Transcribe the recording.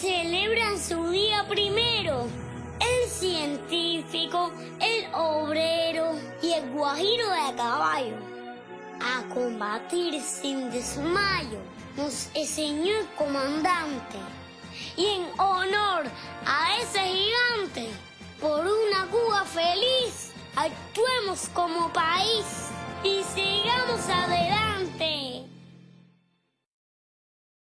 celebran su día primero. El científico, el obrero y el guajiro de caballo. A combatir sin desmayo nos enseñó el comandante. Y en honor a ese gigante, por una Cuba feliz, actuemos como país.